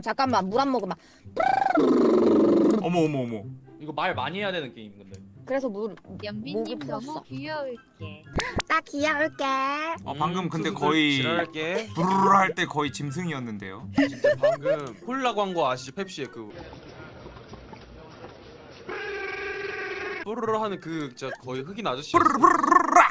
잠깐만 물 안 먹으면 어머 어머 어머. 이거 말 많이 해야 되는 게임 근데. 그래서 물 연빈님 목이 너무 풀었어. 귀여울게. 나 귀여울게. 어 방금 음, 근데 수수들 거의 지랄할게. 부르르 할 때 거의 짐승이었는데요. 진짜 방금 콜라 광고 아시죠? 펩시의 그 뽀르르 하는 그 진짜 거의 흑인 아저씨. 부르르르르라.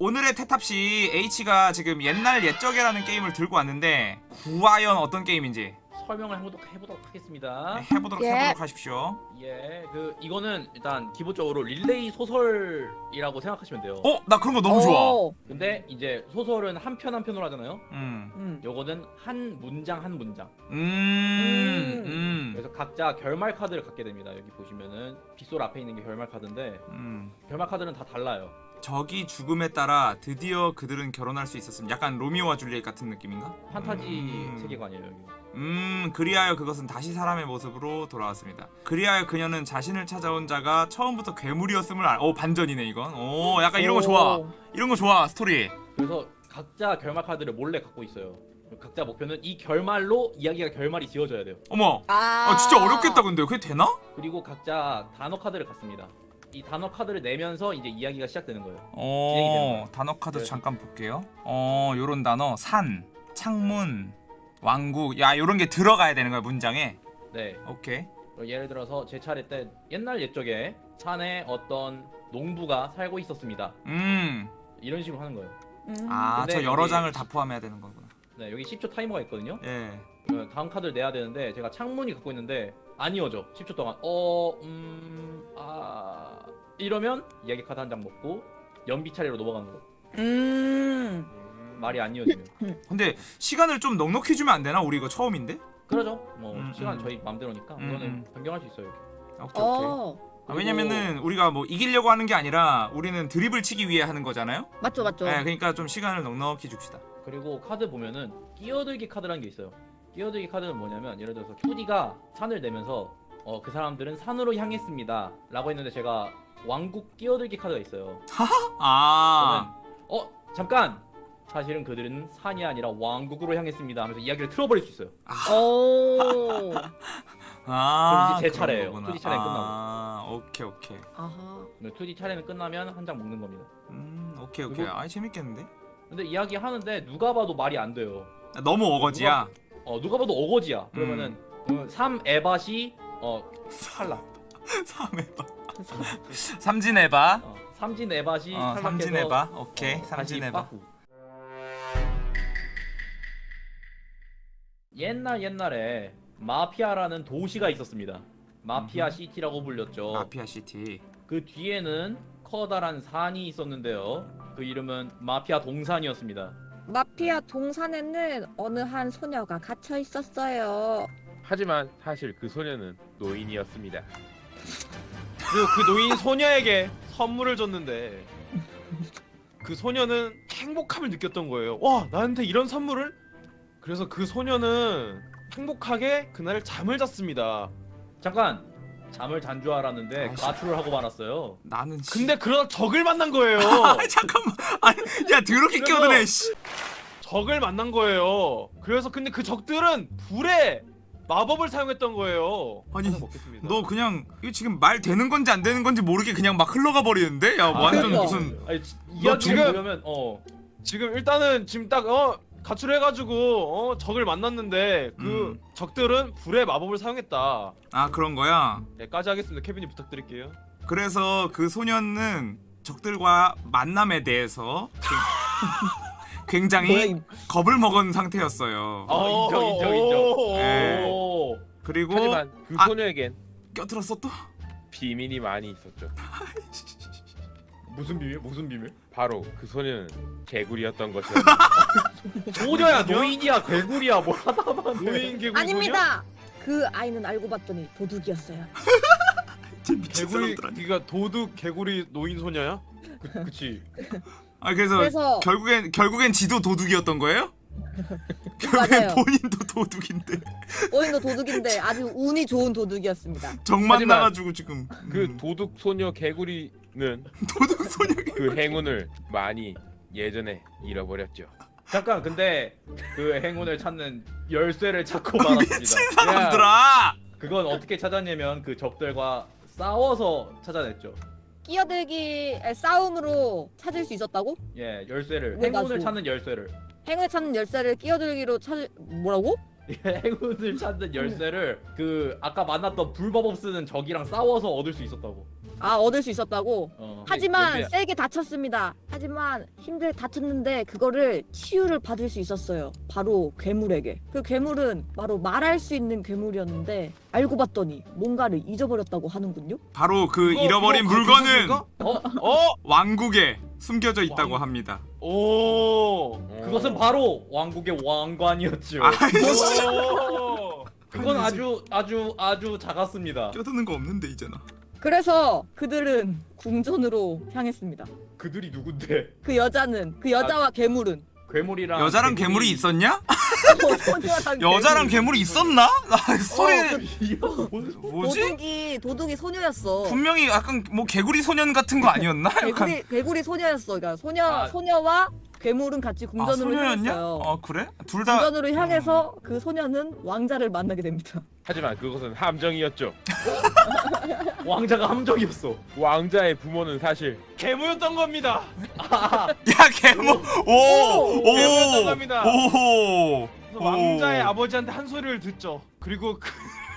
오늘의 태탑씨 H가 지금 옛날 옛적이라는 게임을 들고 왔는데 구하연 어떤 게임인지 설명을 해보도록, 해보도록 하겠습니다. 네, 해보도록 예. 해보도록 하십시오. 예, 그 이거는 일단 기본적으로 릴레이 소설이라고 생각하시면 돼요. 어? 나 그런 거 너무 좋아. 오. 근데 이제 소설은 한 편 한 편으로 하잖아요. 음. 음. 요거는 한 문장 한 문장. 음. 음. 그래서 각자 결말 카드를 갖게 됩니다. 여기 보시면은 빗솔 앞에 있는 게 결말 카드인데 음. 결말 카드는 다 달라요. 적이 죽음에 따라 드디어 그들은 결혼할 수 있었음. 약간 로미오와 줄리엣 같은 느낌인가? 판타지 음. 세계관이에요. 여기. 음, 그리하여 그것은 다시 사람의 모습으로 돌아왔습니다. 그리하여 그녀는 자신을 찾아온 자가 처음부터 괴물이었음을 알. 오 반전이네 이건. 오, 약간 이런 거 좋아. 오. 이런 거 좋아 스토리. 그래서 각자 결말 카드를 몰래 갖고 있어요. 각자 목표는 이 결말로 이야기가 결말이 지어져야 돼요. 어머. 아. 아 진짜 어렵겠다 근데 그게 되나? 그리고 각자 단어 카드를 갖습니다. 이 단어 카드를 내면서 이제 이야기가 시작되는 거예요. 어. 단어 카드 네. 잠깐 볼게요. 어, 요런 단어 산, 창문, 왕국. 야, 요런 게 들어가야 되는 거야 문장에. 네. 오케이. 어, 예를 들어서 제 차례 때 옛날 옛적에 산에 어떤 농부가 살고 있었습니다. 음. 이런 식으로 하는 거예요. 음. 아, 저 여러 장을 다 포함해야 되는 거구나. 네, 여기 10초 타이머가 있거든요. 예. 어, 다음 카드를 내야 되는데 제가 창문이 갖고 있는데 안 이어져. 10초 동안. 어, 음, 아 이러면 이야기 카드 한 장 먹고 연비 차례로 넘어가는 거. 음. 말이 안 이어지면. 근데 시간을 좀 넉넉히 주면 안 되나? 우리 이거 처음인데? 그러죠. 뭐 음, 시간 음. 저희 맘대로니까 음, 이거는 음. 변경할 수 있어요. 이렇게. 오케이, 오케이. 어. 아, 왜냐면은 우리가 뭐 이기려고 하는 게 아니라 우리는 드립을 치기 위해 하는 거잖아요. 맞죠 맞죠. 네, 그러니까 좀 시간을 넉넉히 줍시다. 그리고 카드 보면은 끼어들기 카드라는 게 있어요. 끼어들기 카드는 뭐냐면 예를 들어서 2D가 산을 내면서 어, 그 사람들은 산으로 향했습니다. 라고 했는데 제가 왕국 끼어들기 카드가 있어요. 아, 그러면 어 잠깐 사실은 그들은 산이 아니라 왕국으로 향했습니다 하면서 이야기를 틀어버릴 수 있어요. 오. 아, 그럼 이제 제 그런 차례예요. 거구나. 2D 차례는 아, 오케이, 오케이. 아하. 2D 차례는 끝나면 한 장 먹는 겁니다. 음, 오케이, 오케이. 그리고- 아, 재밌겠는데? 근데 이야기 하는데 누가 봐도 말이 안 돼요. 아, 너무 어거지야. 어 누가 봐도 어거지야. 그러면은 음. 어, 3 에바시 어 탈락. 삼해봐. 삼진해봐. 어, 삼진 에바시 어, 삼진해봐. 오케이, 어. 빠꾸. 옛날 옛날에 마피아라는 도시가 있었습니다. 마피아 음흠. 시티라고 불렸죠. 마피아 시티. 그 뒤에는 커다란 산이 있었는데요. 그 이름은 마피아 동산이었습니다. 마피아 동산에는 어느 한 소녀가 갇혀 있었어요. 하지만 사실 그 소녀는 노인이었습니다. 그리고 그 노인 소녀에게 선물을 줬는데 그 소녀는 행복함을 느꼈던 거예요. 와 나한테 이런 선물을? 그래서 그 소녀는 행복하게 그날 잠을 잤습니다. 잠깐 잠을 잔 줄 알았는데 아이씨. 가출을 하고 말았어요. 나는 씨- 근데 그러다 적을 만난 거예요. 아, 잠깐만. 아니, 야, 더럽게 끼어드네, 씨. 적을 만난 거예요. 그래서 근데 그 적들은 불에 마법을 사용했던 거예요. 아니, 먹겠습니다. 너 그냥 이거 지금 말 되는 건지 안 되는 건지 모르게 그냥 막 흘러가 버리는데? 야, 아, 완전 그러니까. 무슨 아니 지- 이야기를 지금- 보려면 어 지금 일단은 지금 딱어 가출해가지고 어 적을 만났는데 그 음. 적들은 불의 마법을 사용했다. 아, 그런 거야. 여기까지 하겠습니다. 케빈님 부탁드릴게요. 그래서 그 소년은 적들과 만남에 대해서 굉장히 겁을 먹은 상태였어요. 아, 인정, 인정, 인정. 오, 네. 오. 그리고 하지만 그 아. 소녀에겐 껴들었어 또? 비밀이 많이 있었죠. 무슨 비밀? 무슨 비밀? 바로 그 소녀는 개구리였던 것이었죠. 소녀야 노인이야 괴물이야 뭘 하다만 노인 개구리 아닙니다. 그 아이는 알고 봤더니 도둑이었어요. 개구리. 네가 도둑 개구리 노인 소녀야? 그, 그치 아 그래서, 그래서 결국엔 결국엔 지도 도둑이었던 거예요? 결국엔 맞아요. 본인도 도둑인데 오인도 도둑인데 아주 운이 좋은 도둑이었습니다. 정 하지만 만나가지고 지금 그 음, 도둑 소녀 개구리는 도둑 소녀 그 행운을 많이 예전에 잃어버렸죠. 잠깐 근데 그 행운을 찾는 열쇠를 찾고 말았습니다. 미친 사람들아. 그건 어떻게 찾았냐면 그 적들과 싸워서 찾아냈죠. 끼어들기의 싸움으로 찾을 수 있었다고? 예, 열쇠를 왜 행운을? 찾는 열쇠를. 행을 찾는 열쇠를 끼어들기로 찾을 뭐라고? 예, 행운을 찾는 열쇠를 그 아까 만났던 불법업 쓰는 적이랑 싸워서 얻을 수 있었다고. 아 얻을 수 있었다고. 어. 하지만 연비야. 세게 다쳤습니다. 하지만 힘들게 다쳤는데 그거를 치유를 받을 수 있었어요. 바로 괴물에게. 그 괴물은 바로 말할 수 있는 괴물이었는데 알고 봤더니 뭔가를 잊어버렸다고 하는군요. 바로 그 잃어버린 물건은 어? 어? 왕국에 숨겨져 있다고 왕- 합니다. 오. 그것은 바로 왕국의 왕관이었죠. 아이씨. 오. 그건 아주 아주 아주 작았습니다. 껴드는 거 없는데 이제나. 그래서 그들은 궁전으로 향했습니다. 그들이 누군데? 그 여자는 그 여자와 괴물은 괴물이랑 여자랑 괴물이 있었냐? 여자랑 괴물이 있었나? 나 소리 어, 뭐지? 도둑이 도둑이 소녀였어. 분명히 약간 뭐 개구리 소년 같은 거 아니었나? 약간 개구리 개구리 소녀였어. 그러니까 소녀 아. 소녀와 괴물은 같이 아 궁전으로 소녀였냐? 향했어요. 어 그래? 둘 다 궁전으로 향해서 그 소녀는 왕자를 만나게 됩니다. 하지만 그것은 함정이었죠. 왕자가 함정이었어. 왕자의 부모는 사실 괴물였던 겁니다. 야 개모 개모였던 오오오 겁니다. 오. 그래서 왕자의 아버지한테 한 소리를 듣죠. 그리고 그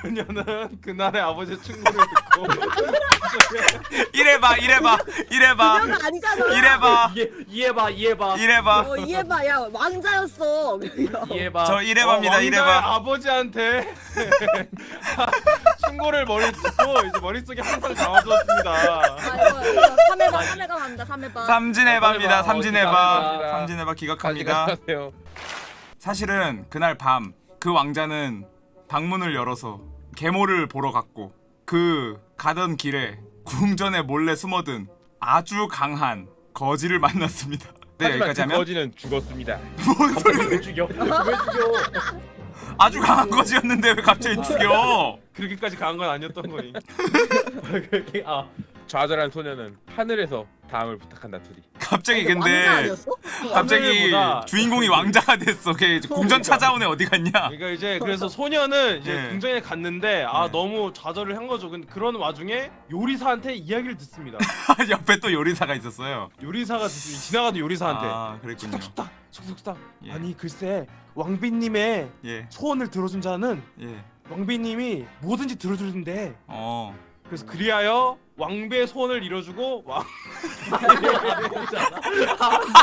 녀는 그날의 아버지의 충고를 듣고 이래봐 이래봐 이래봐 그녀가 아니잖아. 이래봐 이해 이해봐 이해봐 이래봐 어, 이해봐, 야 왕자였어. 이해봐. 저 이래봐입니다 어, 이래봐 아버지한테 충고를 머리 듣고 이제 머릿속에 항상 담아두었습니다. 3회봐, 3회가 갑니다. 3회봐. 삼진해봐입니다 어, 삼진해봐 기각합니다. 삼진해봐 기각합니다 가져가세요. 사실은 그날 밤 그 왕자는 방문을 열어서 계모를 보러 갔고 그 가던 길에 궁전에 몰래 숨어든 아주 강한 거지를 만났습니다. 네 여기까지 그 하면 거지는 죽었습니다. 뭔 소리? 왜 죽여? 왜 죽여? 아주 강한 거지였는데 왜 갑자기 죽여? 그렇게까지 강한 건 아니었던 거니. 그렇게 아 좌절한 소녀는 하늘에서 다음을 부탁한다 투디. 갑자기 왕자 근데? 갑자기 주인공이 왕자가 됐어. 걔 궁전 찾아온 애 어디 갔냐? 그러니까 이제 그래서 소녀는 이제 네. 궁전에 갔는데 아 네. 너무 좌절을 한 거죠. 근데 그런 와중에 요리사한테 이야기를 듣습니다. 옆에 또 요리사가 있었어요. 요리사가 듣- 지나가던 요리사한테 아 그랬군요. 속닥속닥 속닥 속닥 예. 아니 글쎄 왕비님의 예 소원을 들어준 자는 예. 왕비님이 뭐든지 들어주는데 어. 그래서 그리하여 왕비의 소원을 이뤄주고 왕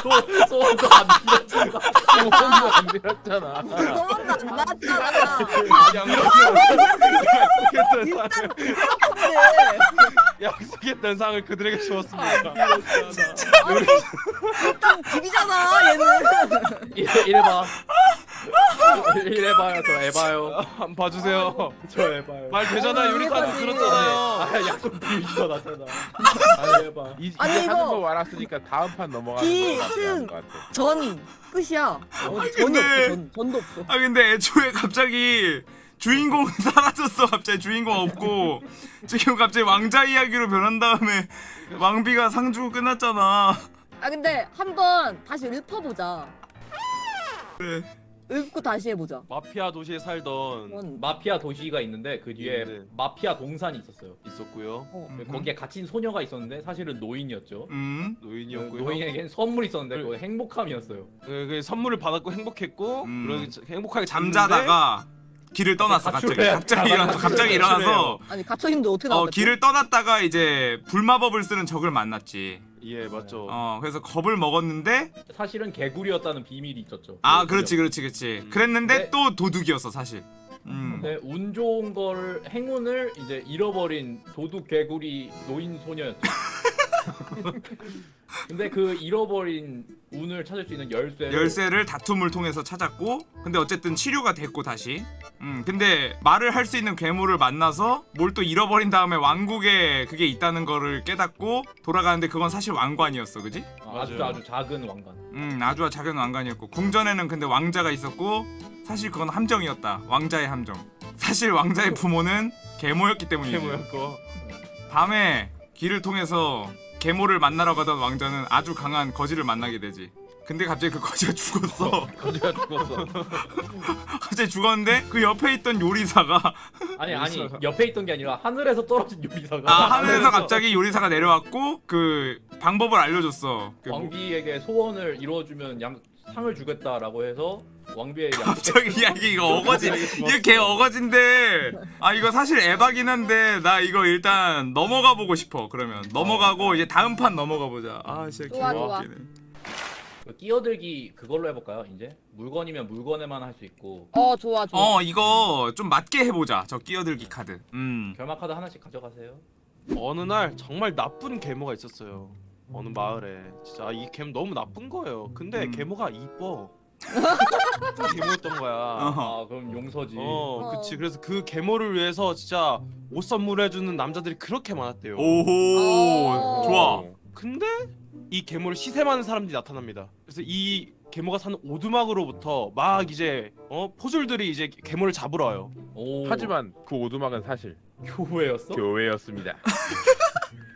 소 소원도 안 들었잖아. 소원도 안 들었잖아. 소문도 안 나왔잖아. 약속했던 상을 근데 약속했던 상을 그들에게 주었습니다. 일단 집이잖아 얘는. 이래 이래봐. 이래봐요 저 에바요. 한번 봐주세요. 저 에바요. 말 되잖아 이거지. 들었잖아요. 아 약속 비우지도 않았잖아. 아 에바. 이, 이제 아니, 하는 이거 거 알았으니까 다음 판 넘어가는 기, 거 낫지 승. 않을 것 같아. 전 끝이야. 어, 전이 근데- 없어. 전, 전도 없어. 아 근데 애초에 갑자기 주인공 사라졌어. 갑자기 주인공 없고 지금 갑자기 왕자 이야기로 변한 다음에 왕비가 상 주고 끝났잖아. 아 근데 한번 다시 읊어보자. 그래. 읊고 다시 해보자. 마피아 도시에 살던 뭔 마피아 도시가 있는데 그 뒤에 네. 마피아 동산이 있었어요. 있었고요. 어. 음. 거기에 갇힌 소녀가 있었는데 사실은 노인이었죠. 음. 노인이었고요. 노인에겐 선물이 있었는데 그거 행복함이었어요. 그, 그 선물을 받았고 행복했고 음. 그러기 전- 행복하게 잠자다가 길을 떠났어 갑자기. 가출해. 갑자기 일어나서 갑자기. 일어나서 아니 갇혀 있는데 어떻게 어 나왔지? 길을 떠났다가 이제 불마법을 쓰는 적을 만났지. 예 맞죠. 어 그래서 겁을 먹었는데 사실은 개구리였다는 비밀이 있었죠. 아 그렇지 그렇지 그렇지. 음. 그랬는데 네. 또 도둑이었어 사실. 음. 근데 운 좋은 걸 행운을 이제 잃어버린 도둑 개구리 노인 소녀였죠. 근데 그 잃어버린 운을 찾을 수 있는 열쇠를 열쇠를 다툼을 통해서 찾았고 근데 어쨌든 치료가 됐고 다시 음 근데 말을 할 수 있는 괴물을 만나서 뭘 또 잃어버린 다음에 왕국에 그게 있다는 거를 깨닫고 돌아가는데 그건 사실 왕관이었어 그지? 아, 아주. 아주 작은 왕관. 음 아주 작은 왕관이었고 궁전에는 근데 왕자가 있었고 사실 그건 함정이었다 왕자의 함정 사실 왕자의 부모는 계모였기 때문이지 캐모였고 밤에 길을 통해서 계모를 만나러 가던 왕자는 아주 강한 거지를 만나게 되지 근데 갑자기 그 거지가 죽었어. 거지가 죽었어. 갑자기 죽었는데 그 옆에 있던 요리사가 아니 아니 옆에 있던 게 아니라 하늘에서 떨어진 요리사가 아 하늘에서 갑자기 요리사가 내려왔고 그 방법을 알려줬어. 그 뭐- 왕비에게 소원을 이루어주면 양 상을 주겠다라고 해서 왕비에게 양 갑자기 야 이거 어거지 이거 개 어거진데 아 이거 사실 에바긴 한데 나 이거 일단 넘어가 보고 싶어 그러면 넘어가고 이제 다음 판 넘어가 보자 아 진짜 좋아, 개 좋아. 웃기네. 그 끼어들기 그걸로 해볼까요 이제 물건이면 물건에만 할 수 있고 어 좋아 좋아. 어 이거 좀 맞게 해보자 저 끼어들기 카드 음 결마 카드 하나씩 가져가세요 어느 날 정말 나쁜 계모가 있었어요. 어느 마을에 진짜 이 계모 너무 나쁜 거예요. 근데 음. 계모가 이뻐. 나쁜 계모였던 거야. 어허. 아 그럼 용서지 어, 그치. 그래서 그 계모를 위해서 진짜 옷 선물해주는 남자들이 그렇게 많았대요. 오호 어. 좋아 근데 이 계모를 시샘하는 사람들이 나타납니다. 그래서 이 계모가 사는 오두막으로부터 막 이제 어 포졸들이 이제 계모를 잡으러 와요. 오, 하지만 그 오두막은 사실 교회였어? 교회였습니다.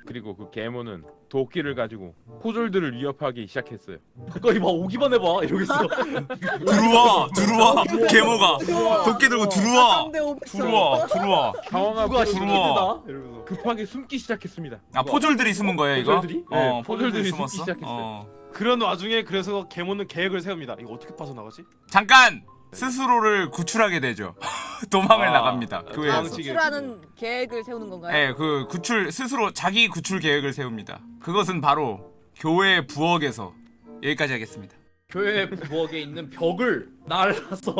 그리고 그 계모는 도끼를 가지고 포졸들을 위협하기 시작했어요. 가까이 봐 오기만 해봐 이러겠어 들어와 들어와 계모가 도끼 들고 들어와. 들어와 들어와 누가 들어와. 이러면서 급하게 숨기 시작했습니다. 아 포졸들이 숨은 거예요 이거? 포졸들이? 어 네, 포졸들이? 숨기 시작했어요. 어. 그런 와중에 그래서 계모는 계획을 세웁니다. 이거 어떻게 빠져나가지? 잠깐 스스로를 구출하게 되죠 도망을 아, 나갑니다 아, 교회에서 도망치기. 구출하는 계획을 세우는 건가요? 네, 그 구출 스스로 자기 구출 계획을 세웁니다. 그것은 바로 교회 부엌에서 여기까지 하겠습니다. 교회 부엌에 있는 벽을 날라서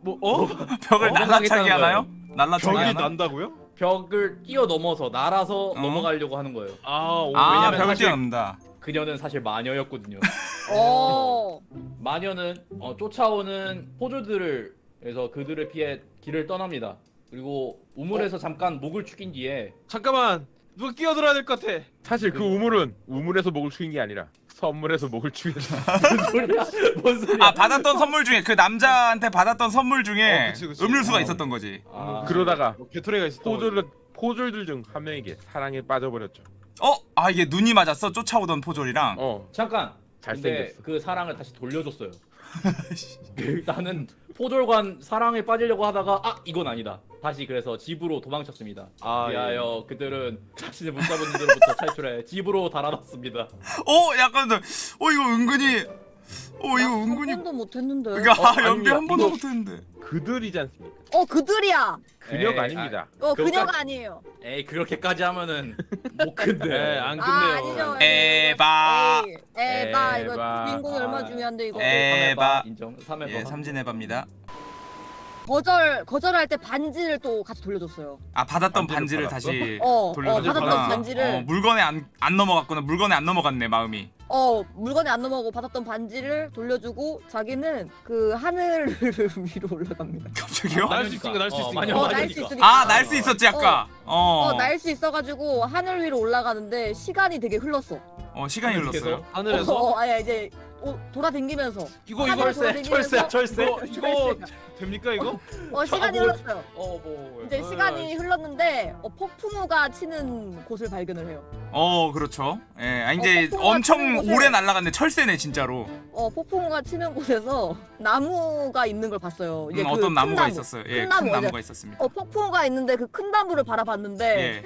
뭐 어? 벽을 어, 날라차기 하나요? 날라차기 벽이 하나? 난다고요? 벽을 뛰어 넘어서 날아서 넘어가려고 하는 거예요 아, 오, 아, 벽을 뛰어넘는다. 그녀는 사실 마녀였거든요 어. 마녀는 어, 쫓아오는 포졸들을 그래서 그들을 피해 길을 떠납니다. 그리고 우물에서 잠깐 목을 축인 뒤에 잠깐만 누가 끼어들어야 될 것 같아. 사실 그 우물은 우물에서 목을 축인 게 아니라 선물에서 목을. 뭔 소리야? 뭔 소리야? 아, 받았던 선물 중에 그 남자한테 받았던 선물 중에 어, 그치, 그치. 음료수가 어. 있었던 거지. 아, 그러다가 뭐 개토리가 있었던 거지. 포졸 포졸들 중 한 명에게 사랑에 빠져버렸죠. 어? 아, 이게 눈이 맞았어? 쫓아오던 포졸이랑. 어, 잠깐. 근데 잘생겼어. 그 사랑을 다시 돌려줬어요. 나는 포졸관 사랑에 빠지려고 하다가 아 이건 아니다. 다시 그래서 집으로 도망쳤습니다. 아, 위하여 그들은 자신의 못 잡은 이들로부터 탈출해 집으로 달아났습니다. 어, 약간 어 이거 은근히 어, 이거 은근히 한 번도 못했는데. 그러니까 어, 아, 연비 아닙니다. 한 번도 이거- 못 했는데. 그들이지 않습니까? 어 그들이야. 그녀가 에이, 아닙니다. 어 그것까지- 그녀가 아니에요. 에이 그렇게까지 하면은 못 큰데. 네, 안아 끝내요. 아니죠. 에바. 에이, 에바 이거 에바. 주인공이 얼마나 아, 중요한데 이거. 에- 에바. 인정. 3회바. 예, 삼진 에바입니다. 거절 거절할 때 반지를 또 같이 돌려줬어요. 아, 받았던 반지를 반지를? 다시 어, 어 돌려줬구나. 받았던 반지를 어, 물건에 안, 안 넘어갔구나. 물건에 안 넘어갔네, 마음이. 어 물건에 안 넘어가고 받았던 반지를 돌려주고 자기는 그 하늘 위로 올라갑니다. 갑자기요? 날 수 있으니까 날 수 어, 있으니까. 어. 날 수 있으니까. 아, 날 수 있었지, 아까. 어. 어날수 있어가지고 하늘 위로 올라가는데 시간이 되게 흘렀어. 어, 시간이 흘렀어요. 하늘에서 어, 어 아야 이제 어, 이거 하늘 이거 철새, 돌아다니면서 철새, 철새. 이거 이거 됩니까 이거? 어 시간이 아, 뭐- 흘렀어요. 어, 뭐. 이제 시간이 흘렀는데 어, 폭풍우가 치는 곳을 발견을 해요. 어, 그렇죠. 예, 아, 이제 어, 폭포가 엄청 곳에- 오래 날아갔네. 철새네, 진짜로. 어 폭풍우가 치는 곳에서 나무가 있는 걸 봤어요. 이제 음, 그 어떤 큰 나무가 나무. 있었어요. 예, 큰 큰 나무, 나무가. 있었습니다. 어 폭풍우가 있는데 그 큰 나무를 바라봤는데 예.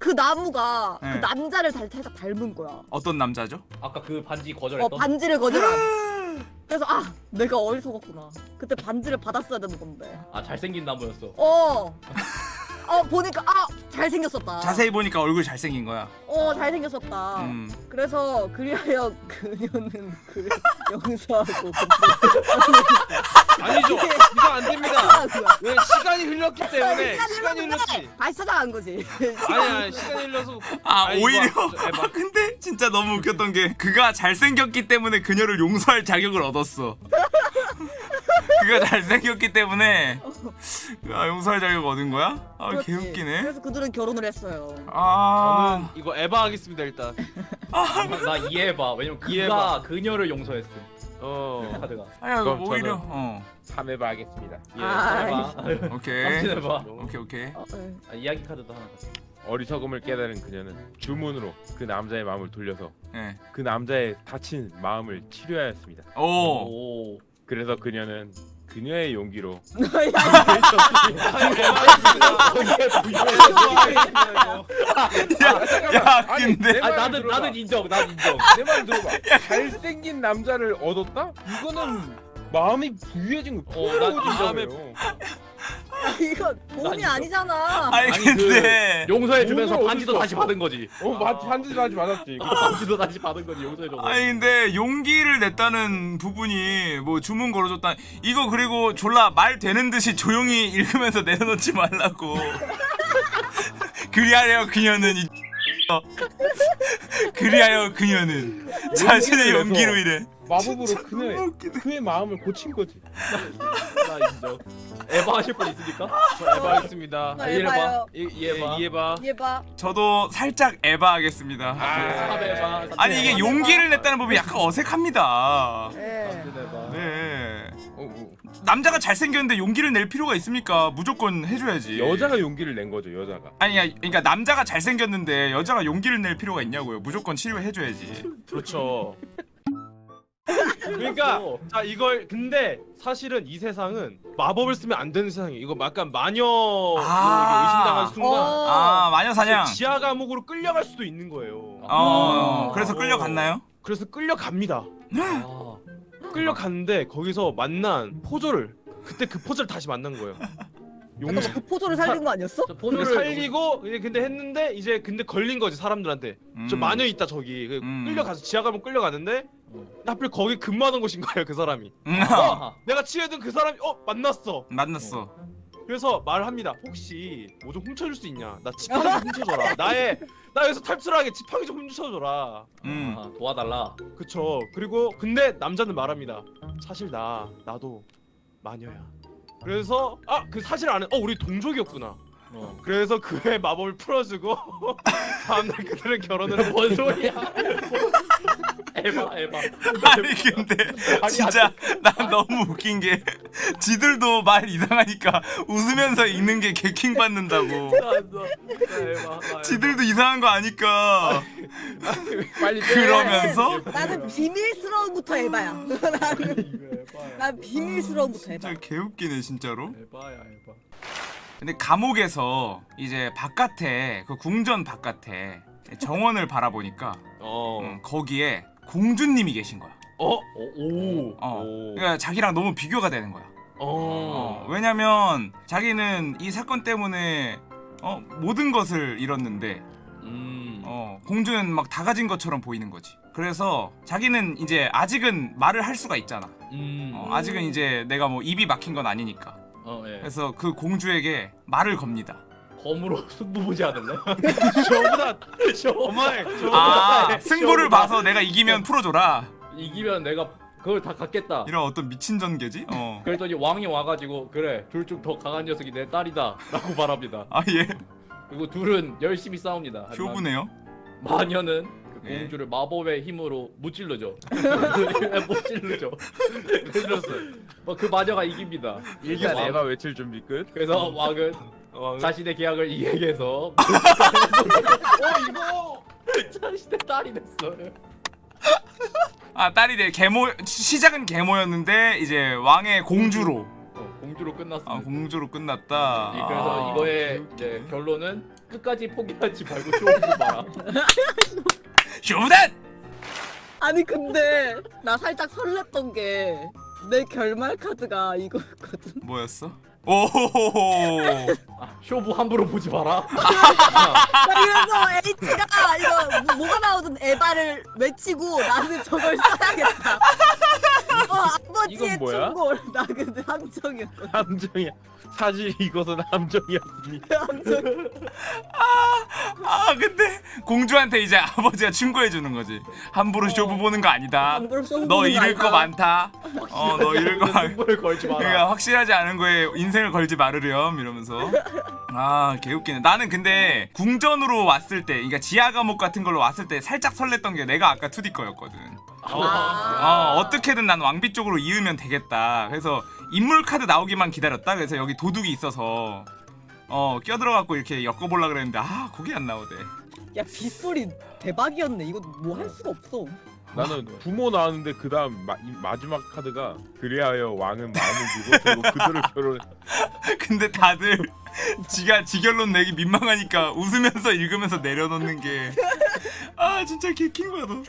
그 나무가 예. 그 남자를 달, 살짝 닮은 거야. 어떤 남자죠? 아까 그 반지 어 거절했던. 반지를 거절한. 그래서 아 내가 어리석었구나. 그때 반지를 받았어야 되는 건데. 아 잘생긴 나무였어. 어. 어 보니까 아 잘생겼었다. 자세히 보니까 얼굴 잘생긴 거야. 어 잘생겼었다. 음. 그래서 그리하여 그녀는 그를 용서하고 아니죠. 이거 안 됩니다. 왜 시간이 흘렀기 때문에 시간이 시간이 흘렀지. 다시 찾아간 거지. 아니 아니 시간이 흘러서 아, 아니, 이거 오히려. 에바. 아, 근데 진짜 너무 웃겼던 게 그가 잘생겼기 때문에 그녀를 용서할 자격을 얻었어. 그가 잘생겼기 때문에 아, 용서할 자격 얻은 거야? 아, 그렇지. 개웃기네. 그래서 그들은 결혼을 했어요. 아. 저는 이거 에바 하겠습니다 일단. 나, 나 이해해봐. 왜냐면 그가 이해해봐. 그녀를 용서했어. 어. 카드가. 아야, 그럼 오히려. 어. 3회바 하겠습니다. 예. 아, 해봐. 오케이. 삼진해봐. 오케이, 오케이. 어, 네. 아, 이야기 카드도 하나. 어리석음을 깨달은 그녀는 주문으로 그 남자의 마음을 돌려서 예. 그 남자의 다친 마음을 치료하였습니다. 오. 오. 그래서 그녀는 그녀의 용기로 야 근데 아 나는 나는 인정. 난 인정. 내 말 들어봐. 잘생긴 남자를 얻었다? 이거는 마음이 부유해진 거. 어, 난 마음에 마음에 이거 도움이 이거- 아니잖아. 아니 아니, 근데 용서해 주면서 반지도? 다시 받은 거지. 어, 맞 반지 반지 맞았지. 반지도 다시 받은 거지 용서해 줘. 아니 근데 용기를 냈다는 부분이 뭐 주문 걸어줬다 이거 그리고 졸라 말 되는 듯이 조용히 읽으면서 내려놓지 말라고 그리하여 그녀는 이 그리하여 그녀는 자신의 용기로 인해 마법으로 그녀의 그의 마음을 고친 거지. 나 인정. 에바 하실 분 있습니까? 해봐야겠습니다. 나 이해해봐. 해봐요. 이해봐. 이해봐. 얘 봐. 저도 살짝 에바 하겠습니다 아, 에바. 아니 이게 용기를 냈다는 부분이 약간 어색합니다 예. 에바. 네 어, 어. 남자가 잘생겼는데 용기를 낼 필요가 있습니까 무조건 해줘야지 여자가 용기를 낸 거죠, 여자가. 아니 야, 그러니까 남자가 잘생겼는데 여자가 용기를 낼 필요가 있냐고요 무조건 치료해줘야지 그렇죠. 그러니까 자 이걸 근데 사실은 이 세상은 마법을 쓰면 안 되는 세상이에요. 이거 약간 마녀 아. 의심당한 순간 어. 아 마녀 사냥 지하 감옥으로 끌려갈 수도 있는 거예요. 어 아. 그래서 끌려갔나요? 그래서 끌려갑니다. 아. 끌려갔는데 거기서 만난 포조를 그때 그 포조를 다시 만난 거예요. 용기 잠깐만 그 포조를 살린 거 아니었어? 저 포즈를 살리고 이제 근데 했는데 이제 근데 걸린 거지 사람들한테. 저 음. 마녀 있다 저기 그 음. 끌려가서 지하 감옥 끌려가는데 하필 거기 근무하는 곳인 거예요 그 사람이. 음, 아하. 내가 치유해둔 그 사람이 어 만났어. 만났어 그래서 말합니다. 혹시 뭐 좀 훔쳐줄 수 있냐? 나 지팡이 좀 훔쳐줘라. 나의 나 여기서 탈출하게 지팡이 좀 훔쳐줘라. 음. 아, 도와달라. 그쵸. 그리고 근데 남자는 말합니다. 사실 나 나도 마녀야. 그래서 아 그 사실 아는 어 우리 동족이었구나. 어. 그래서 그의 마법을 풀어주고 다음날 그들은 결혼을 했뭔 소리야? 에바 에바. 아니 근데 진짜 난 너무 웃긴 게 지들도 말 이상하니까 웃으면서 읽는 게 개킹 받는다고 에바. 지들도 이상한 거 아니까 빨리 그러면서 나는 비밀스러움부터 해봐야. 나는 난 비밀스러움부터 해봐. 진짜 개웃기네 진짜로 에바야 에바. 근데 감옥에서 이제 바깥에 그 궁전 바깥에 정원을 바라보니까 어. 음, 거기에 공주님이 계신 거야 어? 오. 어. 오. 그러니까 자기랑 너무 비교가 되는 거야 어, 어. 왜냐면 자기는 이 사건 때문에 어, 모든 것을 잃었는데 음. 어, 공주는 막 다 가진 것처럼 보이는 거지. 그래서 자기는 이제 아직은 말을 할 수가 있잖아. 음. 어, 아직은 이제 내가 뭐 입이 막힌 건 아니니까. 어 예. 그래서 그 공주에게 말을 겁니다. 검으로 승부 보지 않을래? 저보다 쇼. 어마이. 아 승부를 쇼다. 봐서 내가 이기면 풀어줘라. 이기면 내가 그걸 다 갖겠다. 이런 어떤 미친 전개지? 어. 그랬더니 왕이 와가지고 그래 둘 중 더 강한 녀석이 내 딸이다 라고 말합니다. 아 예. 그리고 둘은 열심히 싸웁니다. 하지만 쇼부네요. 마녀는 그 예. 공주를 마법의 힘으로 무찔러줘. 무찔러줘. 그래서 뭐그 마녀가 이깁니다. 일단 왕- 에바 외칠 준비 끝. 그래서 왕은 어, 자신의 계약을 이행해서 어 이거 자신의 딸이 됐어요. 아 딸이 돼 계모 시작은 계모였는데 이제 왕의 공주로 어, 공주로 끝났습니다. 아 공주로 끝났다. 이- 그래서 아. 이거의 이제 결론은 끝까지 포기하지 말고 쇼를 봐라. 쇼단. 아니 근데 나 살짝 설렜던 게 내 결말 카드가 이거였거든. 뭐였어? 오호호호. 아, 쇼부 함부로 보지 마라. 그래서 H가 이거 뭐- 뭐가 나오든 에바를 외치고 나는 저걸 써야겠다. 어 뭐야? 충골 나 근데 함정이었거든. 함정이야. 사실 이것은 함정이었습니다. 함정. 아 근데 공주한테 이제 아버지가 충고해 주는 거지. 함부로 쇼부 보는 거 아니다. 함부로 쇼부 너 보는 거 잃을 거 아니다. 많다. 어 너 잃을 거 많. 승부를 걸지 마라. 그러니까 확실하지 않은 거에 인생을 걸지 말으렴 이러면서 아 개웃기네 나는 근데 궁전으로 왔을 때 그러니까 지하 감옥 같은 걸로 왔을 때 살짝 설렜던 게 내가 아까 2D 거였거든 아. 어, 어떻게든 난 왕비 쪽으로 이으면 되겠다 그래서 인물 카드 나오기만 기다렸다 그래서 여기 도둑이 있어서 어 끼어들어갖고 이렇게 엮어보려 그랬는데 아 그게 안 나오대 야 빗소리 대박이었네. 이거 뭐 할 수가 없어. 나는 부모 나왔는데 그 다음 마지막 카드가 그리하여 왕은 마음을 주고 서로 그들을 결혼 근데 다들 지가 지결론 내기 민망하니까 웃으면서 읽으면서 내려놓는 게 아 진짜 개킹 거야 너